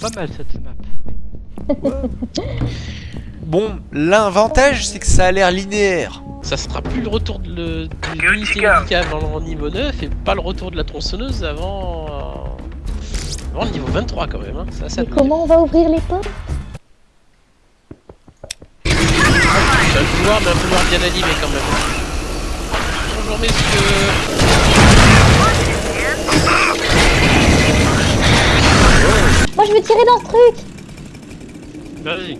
pas mal cette map. Bon, l'avantage c'est que ça a l'air linéaire. Ça sera plus le retour de l'unité médicale avant le niveau 9 et pas le retour de la tronçonneuse avant, euh, avant le niveau 23 quand même. Hein. Ça, ça Et comment on va ouvrir les portes? Un pouvoir, mais un pouvoir bien animé quand même. Bonjour messieurs. Moi je veux tirer dans ce truc Vas-y.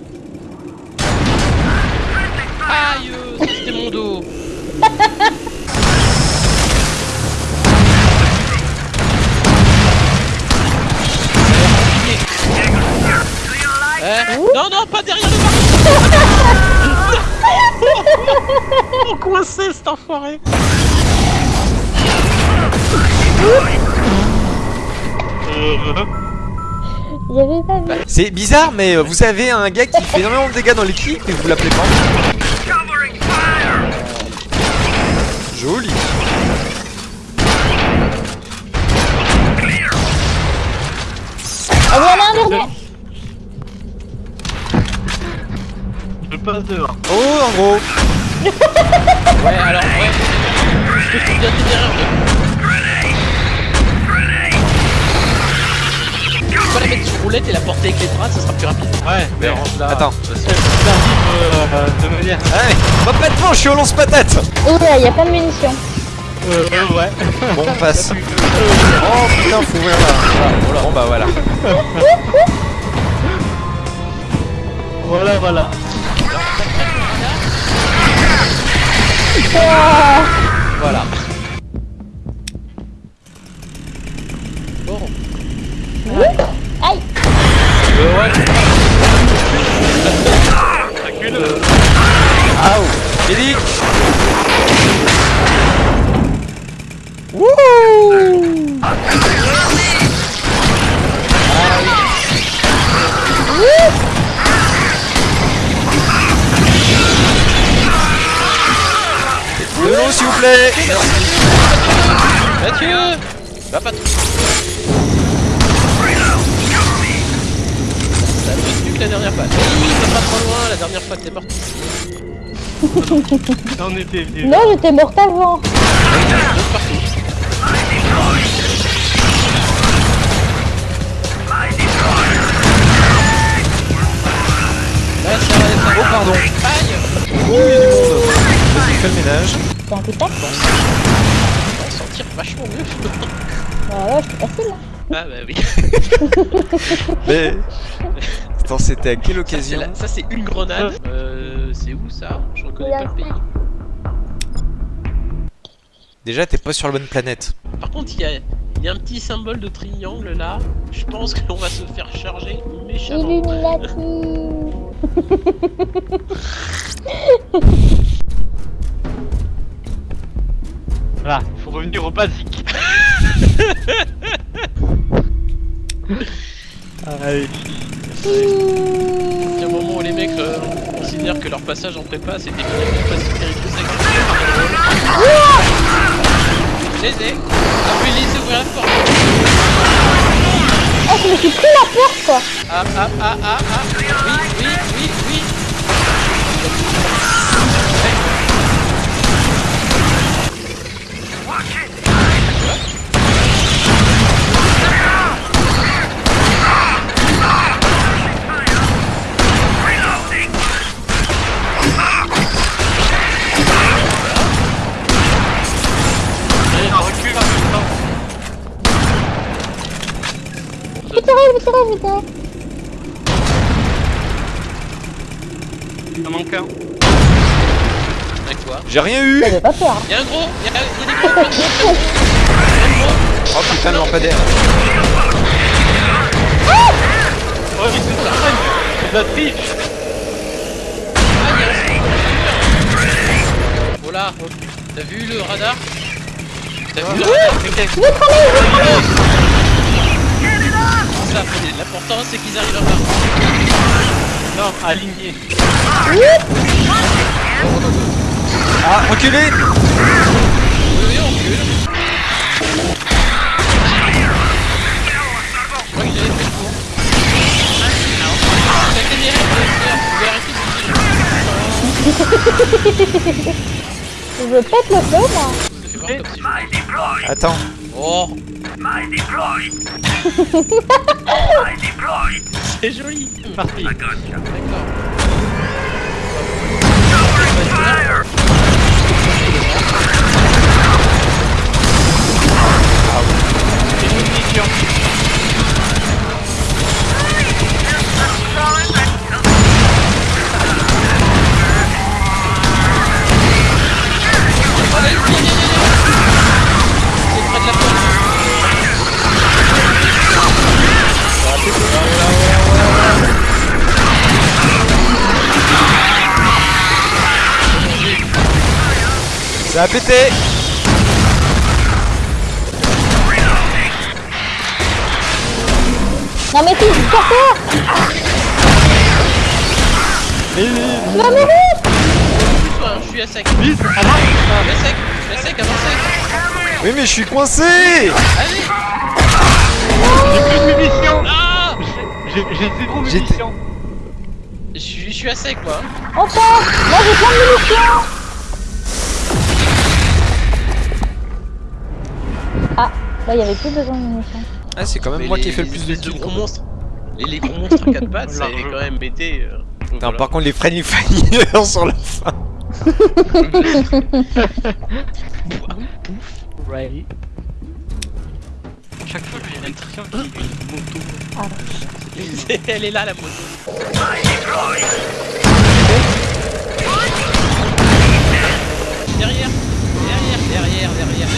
Aïe, ça, c'était mon dos. Eh non, non, pas derrière le coincé cet enfoiré J'avais pas vu. C'est bizarre, mais euh, vous avez un gars qui fait énormément de dégâts dans l'équipe et vous l'appelez pas. Joli. Ah voilà un dernier Je passe dehors. Oh, en gros. Ouais, alors, ouais. Je te trouve roulette et la porter avec les bras, ça sera plus rapide. Ouais, mais range là. Attends. Euh, de manière. Allez, complètement, je suis au lance-patate. Ouais, y a pas de munitions. Euh, euh, ouais. Bon, on passe. Oh putain, faut ouvrir là. Bon, bah voilà. Voilà, voilà. Plaît. Mathieu Va pas trop. Ça plus mieux que la dernière fois. Oui, va pas trop loin, la dernière fois t'es venu. Non, j'étais morte avant. Là, ça Oh, pardon. Aïe Ouh, il y a du monde. Vas-y, fais le ménage. C'est un coup de tac On va s'en sortir vachement mieux. Bah ouais, c'est facile hein. Ah bah oui. Mais. Attends, c'était à quelle occasion Ça c'est une grenade. Euh, c'est où ça? Je reconnais pas le pays. Déjà, t'es pas sur la bonne planète. Par contre, il y a, il y a un petit symbole de triangle là. Je pense qu'on va se faire charger méchamment. Illuminati Voilà, faut revenir au basique. Allez. Il y a un moment où les mecs euh, considèrent que leur passage en prépa c'était finalement pas si périlleux Je les ai. Oui, laissez ouvrir la porte. Oh, je me suis pris la porte quoi Ah ah ah ah ah. Oui, Tirez Il en manque un. Avec toi. J'ai rien eu. J'avais pas peur hein. Il y a un gros, il y a, il y a des gros. Oh putain, le lampadaire. Oh, mais c'est ça, c'est de la. Ah, a un Voilà. T'as vu le radar? T'as vu le radar? ça, l'important c'est qu'ils arrivent à partir. Non, aligné. Ah, reculez Oui, oui, on recule. Je crois arrêter de. Je veux pas te le faire, moi. Attends. Oh c'est joli Parti. D'accord. C'est une munition. Ça a pété Non mais Tu vas mourir Pousse-toi, hein, je suis à sec. Vite, Je suis à sec, je suis à sec, avancez. Oui mais je suis coincé Allez J'ai plus de munitions. Ah J'ai j'ai zéro munitions. je suis, je suis à sec, moi. Part Moi j'ai plein de munitions là il y avait plus besoin de munitions. Ah c'est quand même Mais moi qui ai fait le plus de les kills. gros monstres. Et les gros monstres à 4 pattes, ça Large. est quand même été. euh, donc Non, voilà. par contre les friendly fire sur la fin. Right. Chaque fois j'ai l'impression qu'il y a une moto. Ah, Elle est là, la moto. Derrière, derrière, derrière, derrière.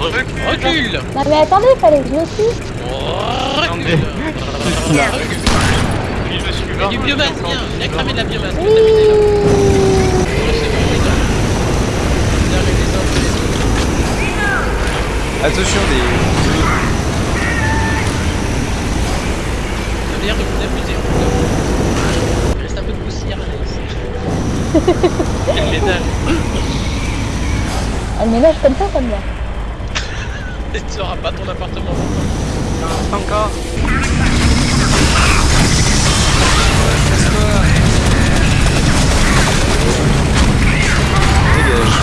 Recule. Recule. Non mais attendez, fallait que je le suive Oh, Non, recule. me Il y a du biomasse, viens, viens cramer de la biomasse. Oui. Attention des. Ça a l'air de vous amuser. Il reste un peu de poussière là ici. Quel ménage. Elle ménage comme ça, ça me va. Et tu auras pas ton appartement. Encore. Dégage.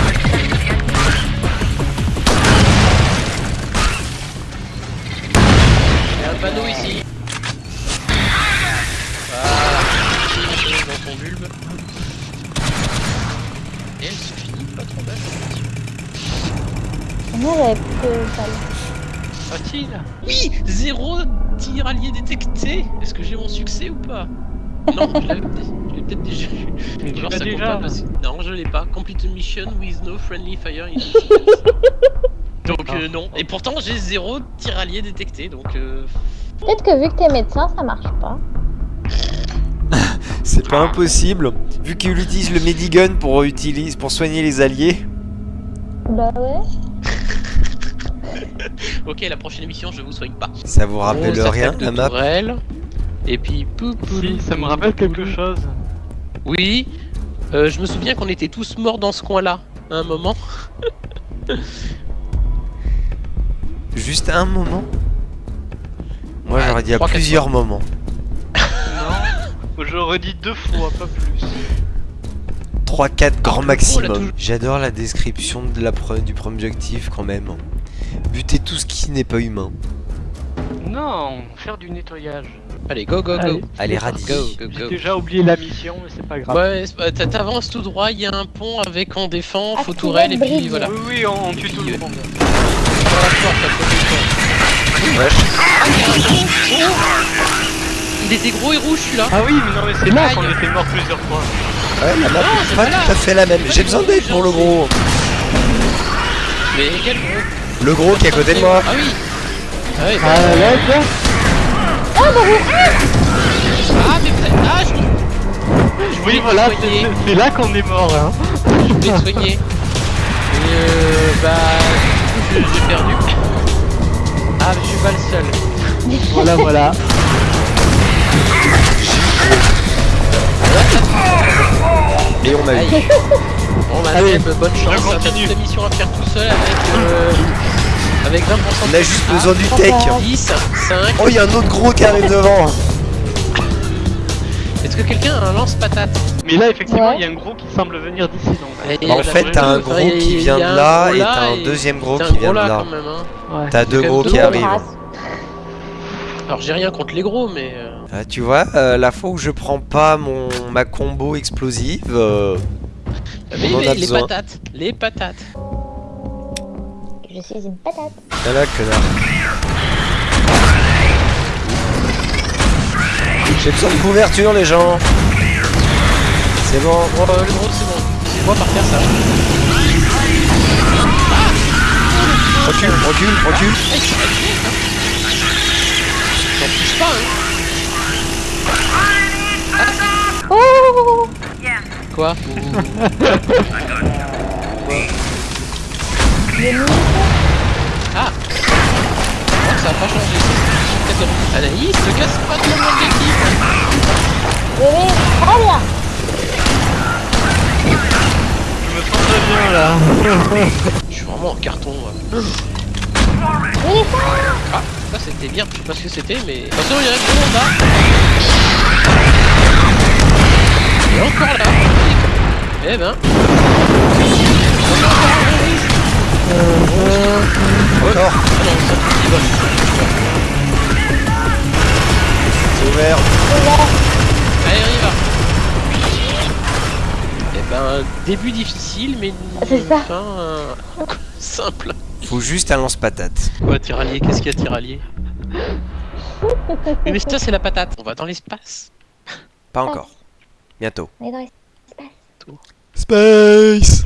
Il y a un panneau ici. Voilà. Dans ton bulbe. Et elle se finit pas trop belle. Moi j'avais plus de balles. Facile. Oui Zéro tir allié détecté Est-ce que j'ai mon succès ou pas? Non, je l'avais peut-être déjà eu. Mais tu Genre, ça compte déjà. pas parce- Non, je l'ai pas. Complete a mission with no friendly fire. in- donc euh, non. Et pourtant j'ai zéro tir allié détecté. Donc euh... Peut-être que vu que t'es médecin, ça marche pas. C'est pas impossible. Vu qu'il utilise le Medigun pour, utilise, pour soigner les alliés. Bah ouais. ok, la prochaine émission je vous soigne pas. Ça vous rappelle rien la map tourelle. Et puis pou, pou, Si, ça me rappelle quelque chose. Oui. Euh, je me souviens qu'on était tous morts dans ce coin-là à un moment. Juste un moment? Moi Ouais, j'aurais dit à plusieurs moments. Non. J'aurais dit deux fois, pas plus. 3-4 grand maximum. J'adore la description de la pre- du premier objectif quand même. Buter tout ce qui n'est pas humain. Non, faire du nettoyage. Allez, go, go, go. Allez. Radis. Go, go, J'ai go. déjà oublié la mission, mais c'est pas grave. Ouais, t'avances tout droit, il y a un pont avec en défend, faut tourelle et puis voilà. Oui, oui, on, on tue tout le monde. Sur la porte, à côté de toi. Wesh. Il était gros et rouge celui-là. Ah oui, mais non, mais c'est là qu'on était mort plusieurs fois. Ouais, la map Non, est c'est pas là. tout à fait la même. J'ai besoin d'aide pour le gros. Mais quel gros Le gros qui est à côté de moi. Ah oui Ah oui, bah, Ah, là, là. ah mais près- ah je, je Oui, voulais voilà, c'est là qu'on est mort, hein. je voulais soigner. Et euh, bah du coup je- j'ai perdu. Ah mais je suis pas le seul. Voilà, voilà. Et on a eu. Bon bah Allez, Seb, bonne chance, la mission à faire tout seul avec, euh, avec 20% On a juste Ah, besoin du tech. 10, 5, Oh, il y a un autre gros qui arrive devant. Est-ce que quelqu'un a un lance-patate Mais là, effectivement, Ouais. il y a un gros qui semble venir d'ici, donc. Et- Bah, en fait, t'as un gros qui vient de là et là t'as un deuxième gros qui vient de là hein. T'as deux gros qui arrivent. Alors j'ai rien contre les gros, mais... euh, Ah, tu vois, euh, la fois où je prends pas mon ma combo explosive, euh, mais, en mais a les besoin. patates, les patates. Je suis une patate. ah là, connard. J'ai besoin de couverture, les gens. C'est bon. Oh, le gros, c'est bon. C'est moi par terre, ça. Recule, recule, recule. Ah. J'en touche pas, hein. Oh Quoi Ah Non, ça a pas changé. Peut-être- Anaïs, te casse pas de mon très bien. Je me sens très bien là. Je suis vraiment en carton, moi. Il Ah, ça c'était bien, je sais pas ce que c'était, mais... Attention, il y a un gros là Il est encore là Eh ben... Ah. C'est ouvert. Allez, on y va Eh ben, début difficile, mais une C'est ça. fin euh, simple. Faut juste un lance-patate. Quoi, tiralier Qu'est-ce qu'il y a, tiralier Mais ça, c'est la patate. On va dans l'espace. Pas encore. Bientôt. Est dans les- Space